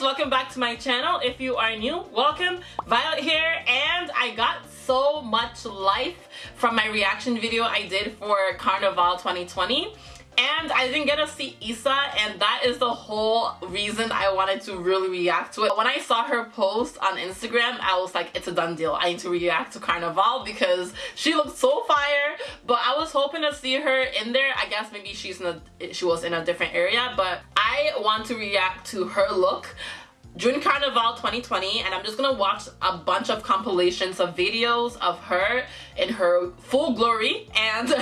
welcome back to my channel. If you are new welcome. Violet here and I got so much life from my reaction video I did for Carnival 2020 and I didn't get to see Issa and that is the whole reason I wanted to really react to it. When I saw her post on Instagram I was like it's a done deal. I need to react to Carnival because she looked so fire but I was hoping to see her in there. I guess maybe she's in a, she was in a different area but I want to react to her look June Carnival 2020 and I'm just gonna watch a bunch of compilations of videos of her in her full glory and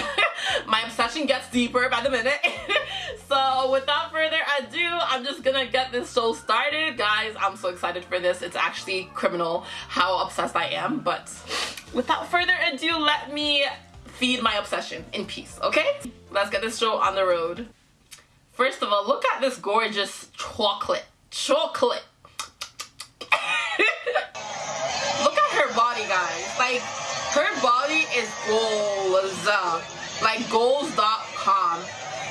my obsession gets deeper by the minute. So without further ado I'm just gonna get this show started. Guys I'm so excited for this. It's actually criminal how obsessed I am but without further ado let me feed my obsession in peace okay? Let's get this show on the road. First of all look at this gorgeous chocolate. Chocolate. Look at her body, guys. Like, her body is goals. Like, goals.com.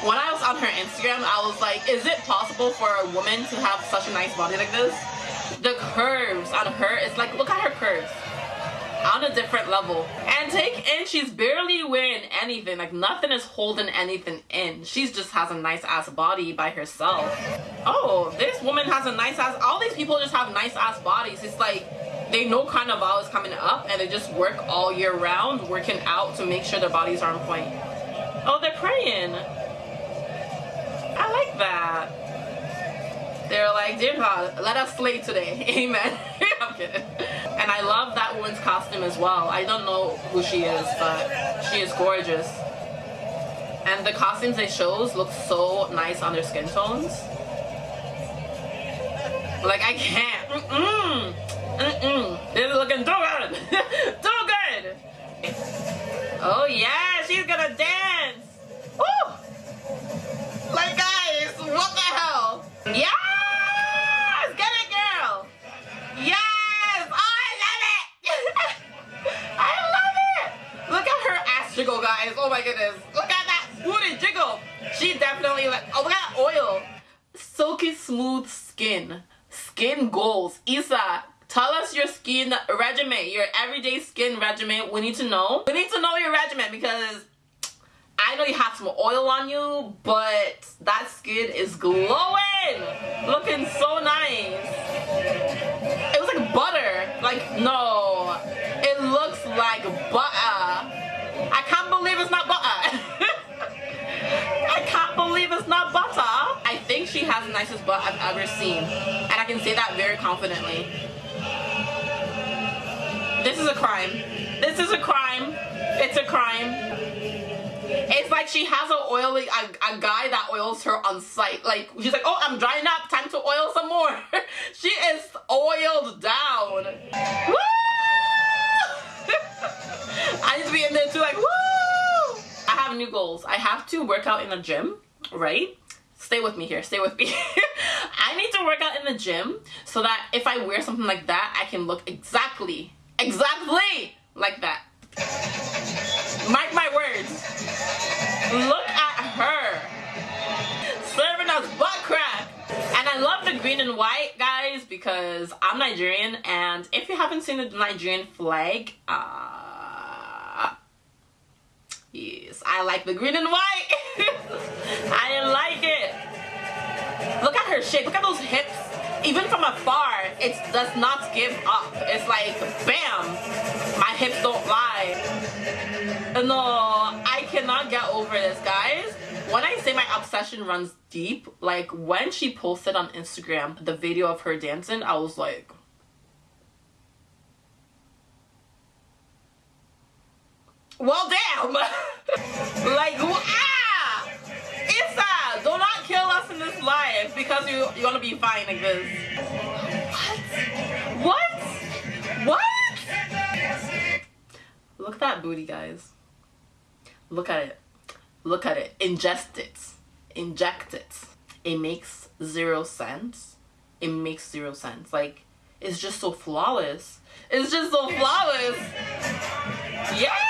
When I was on her Instagram, I was like, is it possible for a woman to have such a nice body like this? The curves on her, it's like, look at her curves on a different level. And take in, she's barely wearing anything. Like nothing is holding anything in. She just has a nice ass body by herself. Oh, this woman has a nice ass, all these people just have nice ass bodies. It's like, they know Carnival is coming up and they just work all year round, working out to make sure their bodies are on point. Oh, they're praying. I like that. They're like, dear God, let us slay today. Amen. And I love that woman's costume as well. I don't know who she is, but she is gorgeous. And the costumes they chose look so nice on their skin tones. Like, I can't. Mm-mm. Mm-mm. This is looking too good. too good. Oh, yeah. She's gonna dance. Woo! Like, guys, what the hell? Yeah! jiggle, guys. Oh my goodness. Look at that booty jiggle. She definitely like, oh, look at oil. Silky smooth skin. Tell us your skin regimen, your everyday skin regimen. We need to know. We need to know your regimen because I know you have some oil on you, but that skin is glowing. Looking so nice. It was like butter. Like, no. It looks like butter. I can't believe it's not butter. I can't believe it's not butter. I think she has the nicest butt I've ever seen. And I can say that very confidently. This is a crime. This is a crime. It's a crime. It's like she has a oily a, a guy that oils her on site. Like she's like, oh, I'm drying up. Time to oil some more. she is oiled down. Woo! I need to be in there too like, woo! I have new goals. I have to work out in the gym, right? Stay with me here, stay with me. I need to work out in the gym so that if I wear something like that, I can look exactly, exactly like that. Mark my words. Look at her. Serving us butt crack. And I love the green and white, guys, because I'm Nigerian. And if you haven't seen the Nigerian flag, uh, Yes, I like the green and white. I like it. Look at her shape. Look at those hips. Even from afar, it does not give up. It's like, bam, my hips don't lie. No, I cannot get over this, guys. When I say my obsession runs deep, like when she posted on Instagram the video of her dancing, I was like, Well, damn. like, ah! Us life because you, you're gonna be fine like this. What? What? What? Look at that booty, guys. Look at it. Look at it. Ingest it. Inject it. It makes zero sense. It makes zero sense. Like, it's just so flawless. It's just so flawless. Yeah!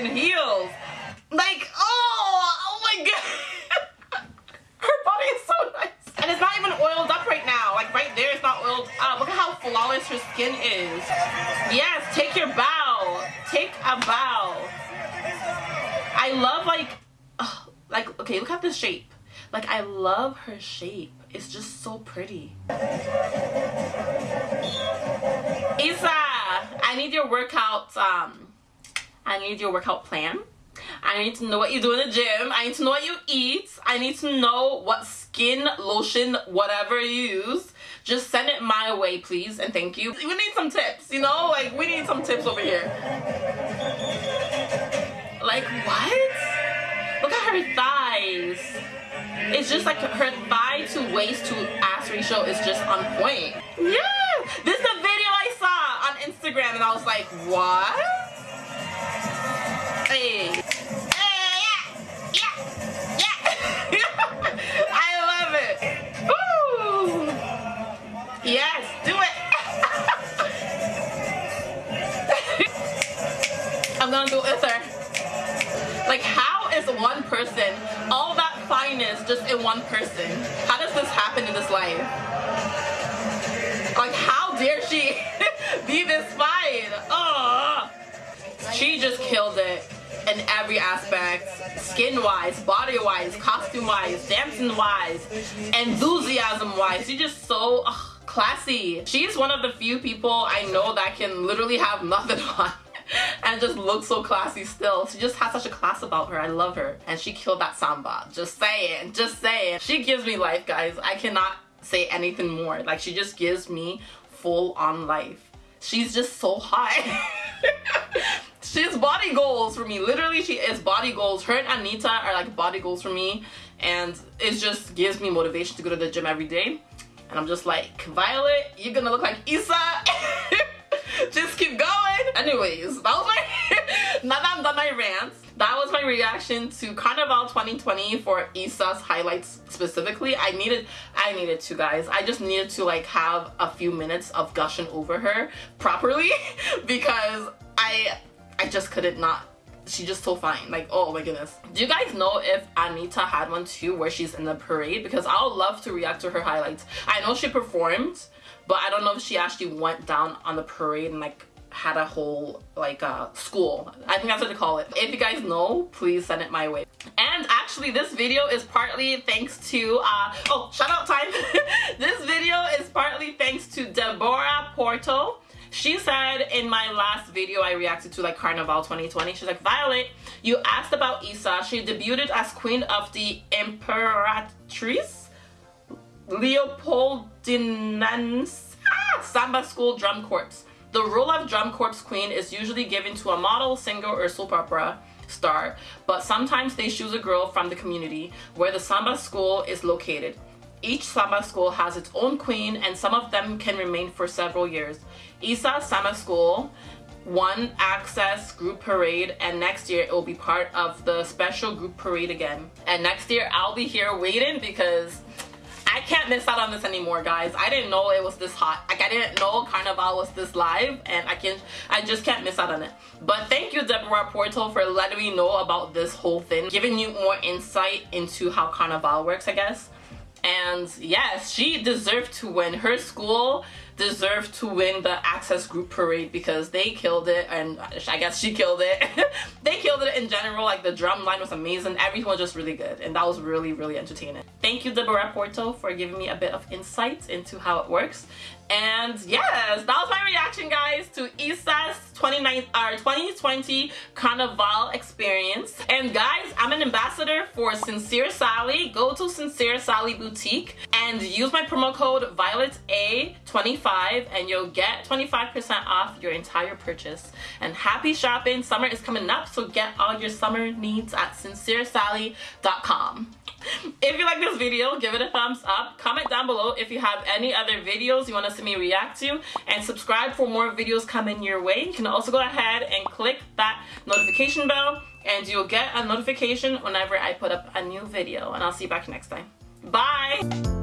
In heels. Like, oh, oh my god. her body is so nice. And it's not even oiled up right now. Like right there, it's not oiled up. Look at how flawless her skin is. Yes, take your bow. Take a bow. I love like, like, okay, look at the shape. Like, I love her shape. It's just so pretty. Isa, I need your workout, um, I need your workout plan. I need to know what you do in the gym. I need to know what you eat. I need to know what skin, lotion, whatever you use. Just send it my way, please, and thank you. We need some tips, you know? Like, we need some tips over here. Like, what? Look at her thighs. It's just like her thigh to waist to ass ratio is just on point. Yeah! This is a video I saw on Instagram and I was like, what? Yes, do it! I'm gonna do it. Like, how is one person all that fineness just in one person. How does this happen in this life? Like, how dare she be this fine? Oh, she just killed it in every aspect skin-wise, body-wise, costume-wise, dancing-wise, enthusiasm-wise. She's just so classy. She's one of the few people I know that can literally have nothing on and just looks so classy still. She just has such a class about her. I love her. And she killed that samba. Just saying. Just saying. She gives me life, guys. I cannot say anything more. Like, she just gives me full on life. She's just so hot. She's goals for me. Literally, she is body goals. Her and Anitta are like body goals for me. And it just gives me motivation to go to the gym every day. And I'm just like, Violet, you're gonna look like Issa. just keep going. Anyways, that was my, now that I'm done my rant, that was my reaction to Carnival 2020 for Issa's highlights specifically. I needed, I needed to guys. I just needed to like have a few minutes of gushing over her properly because I, I just couldn't not she's just so fine like oh my goodness do you guys know if Anitta had one too where she's in the parade because i would love to react to her highlights i know she performed but I don't know if she actually went down on the parade and like had a whole like uh, school. I think that's what they call it. If you guys know, please send it my way. And actually this video is partly thanks to, uh, oh shout out time. this video is partly thanks to Deborah Porto. She said in my last video I reacted to like Carnival 2020, she's like, Violet, you asked about Issa. She debuted as queen of the Imperatriz Leopoldinense ah, Samba School Drum Corps. The role of Drum Corps Queen is usually given to a model, singer, or soap opera star, but sometimes they choose a girl from the community where the Samba School is located. Each Samba school has its own queen and some of them can remain for several years. Isa Samba School won access group parade and next year it will be part of the special group parade again. And next year I'll be here waiting because I can't miss out on this anymore, guys. I didn't know it was this hot. Like, I didn't know Carnival was this live, and I can't. I just can't miss out on it. But thank you, Deborah Porto, for letting me know about this whole thing, giving you more insight into how Carnival works, I guess. And yes, she deserved to win. Her school deserved to win the Access Group Parade because they killed it and I guess she killed it. they killed it in general. Like the drum line was amazing. Everything was just really good and that was really, really entertaining. Thank you, Deborah Porto, for giving me a bit of insight into how it works. And yes, that was my reaction, guys, to Issa's 29 or 2020 Carnival experience. And guys, I'm an ambassador for Sincere Sally. Go to Sincere Sally Boutique and use my promo code VioletA25 and you'll get 25% off your entire purchase. And happy shopping. Summer is coming up, so get all your summer needs at sinceresally.com. If you like this video, give it a thumbs up. Comment down below if you have any other videos you want to see me react to. And subscribe for more videos coming your way. You can also go ahead and click that notification bell and you'll get a notification whenever I put up a new video. And I'll see you back next time. Bye!